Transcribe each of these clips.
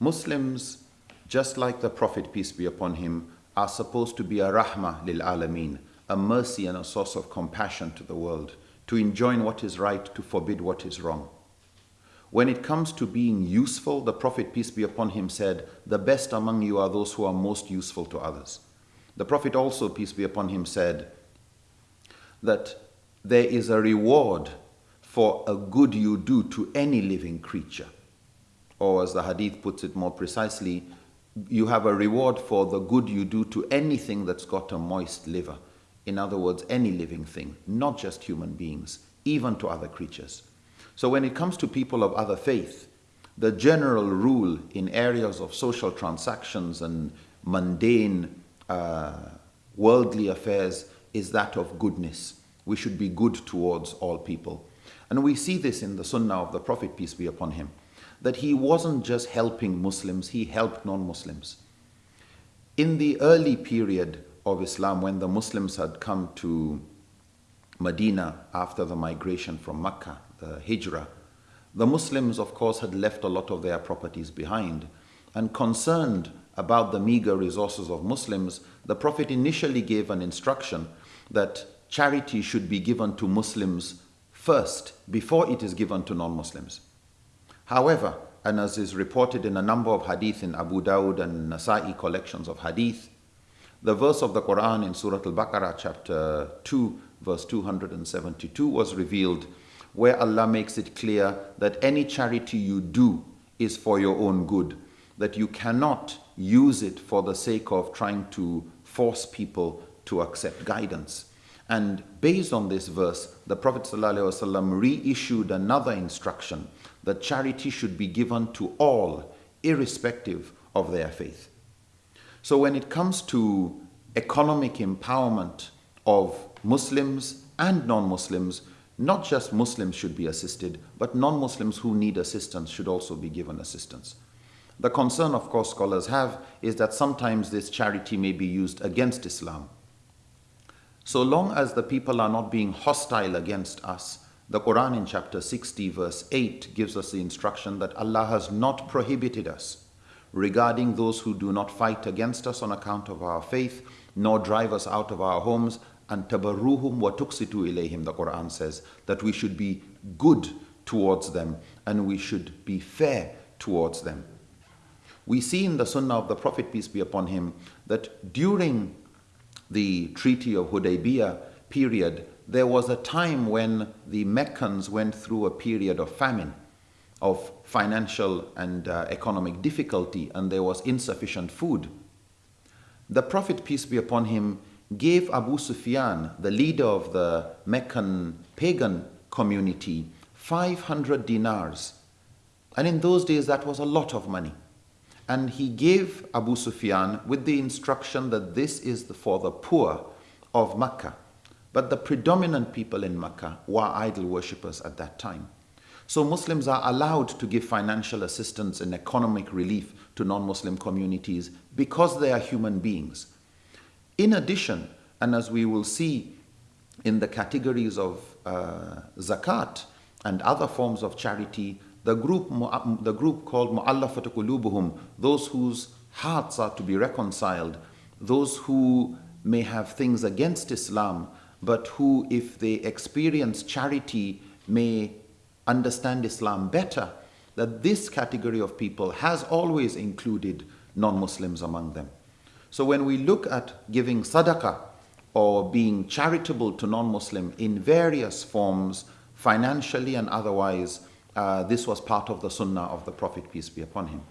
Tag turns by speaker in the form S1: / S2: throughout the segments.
S1: Muslims, just like the Prophet, peace be upon him, are supposed to be a rahmah lil alameen, a mercy and a source of compassion to the world, to enjoin what is right, to forbid what is wrong. When it comes to being useful, the Prophet, peace be upon him, said, The best among you are those who are most useful to others. The Prophet also, peace be upon him, said that there is a reward for a good you do to any living creature. Or as the hadith puts it more precisely, you have a reward for the good you do to anything that's got a moist liver. In other words, any living thing, not just human beings, even to other creatures. So when it comes to people of other faith, the general rule in areas of social transactions and mundane uh, worldly affairs is that of goodness. We should be good towards all people. And we see this in the Sunnah of the Prophet, peace be upon him, that he wasn't just helping Muslims, he helped non Muslims. In the early period of Islam, when the Muslims had come to Medina after the migration from Mecca, the Hijrah, the Muslims, of course, had left a lot of their properties behind. And concerned about the meager resources of Muslims, the Prophet initially gave an instruction that charity should be given to Muslims first before it is given to non Muslims. However, and as is reported in a number of hadith in Abu Dawud and Nasa'i collections of hadith, the verse of the Quran in Surah Al Baqarah, chapter 2, verse 272, was revealed where Allah makes it clear that any charity you do is for your own good, that you cannot use it for the sake of trying to force people to accept guidance. And based on this verse, the Prophet ﷺ reissued another instruction that charity should be given to all, irrespective of their faith. So when it comes to economic empowerment of Muslims and non-Muslims, not just Muslims should be assisted, but non-Muslims who need assistance should also be given assistance. The concern, of course, scholars have is that sometimes this charity may be used against Islam. So long as the people are not being hostile against us, the Quran in chapter 60 verse 8 gives us the instruction that Allah has not prohibited us regarding those who do not fight against us on account of our faith, nor drive us out of our homes, and tabarruhum wa tuksitu ilayhim, the Quran says, that we should be good towards them and we should be fair towards them. We see in the Sunnah of the Prophet, peace be upon him, that during the Treaty of Hudaybiyah period, there was a time when the Meccans went through a period of famine, of financial and uh, economic difficulty, and there was insufficient food. The Prophet, peace be upon him, gave Abu Sufyan, the leader of the Meccan pagan community, 500 dinars. And in those days, that was a lot of money. And he gave Abu Sufyan with the instruction that this is for the poor of Mecca. But the predominant people in Mecca were idol worshippers at that time. So Muslims are allowed to give financial assistance and economic relief to non-Muslim communities because they are human beings. In addition, and as we will see in the categories of uh, zakat and other forms of charity, the group, uh, the group called Mu'allafat qulubuhum, those whose hearts are to be reconciled, those who may have things against Islam, but who, if they experience charity, may understand Islam better, that this category of people has always included non-Muslims among them. So when we look at giving sadaqah or being charitable to non-Muslim in various forms, financially and otherwise, uh, this was part of the sunnah of the Prophet, peace be upon him.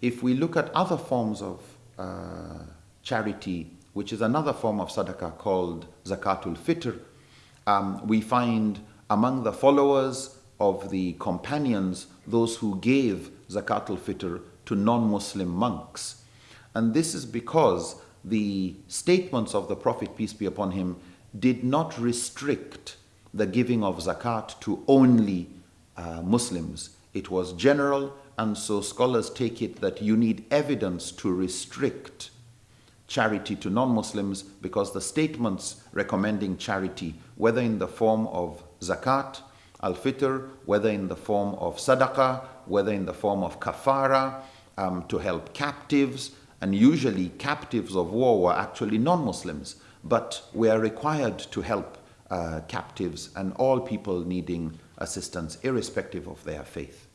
S1: If we look at other forms of uh, charity, which is another form of sadaqah called zakatul fitr, um, we find among the followers of the companions those who gave zakatul fitr to non-Muslim monks and this is because the statements of the Prophet, peace be upon him, did not restrict the giving of zakat to only uh, Muslims. It was general, and so scholars take it that you need evidence to restrict charity to non-Muslims because the statements recommending charity, whether in the form of zakat, al-fitr, whether in the form of sadaqah, whether in the form of kafara, um, to help captives, and usually captives of war were actually non-Muslims, but we are required to help uh, captives and all people needing assistance irrespective of their faith.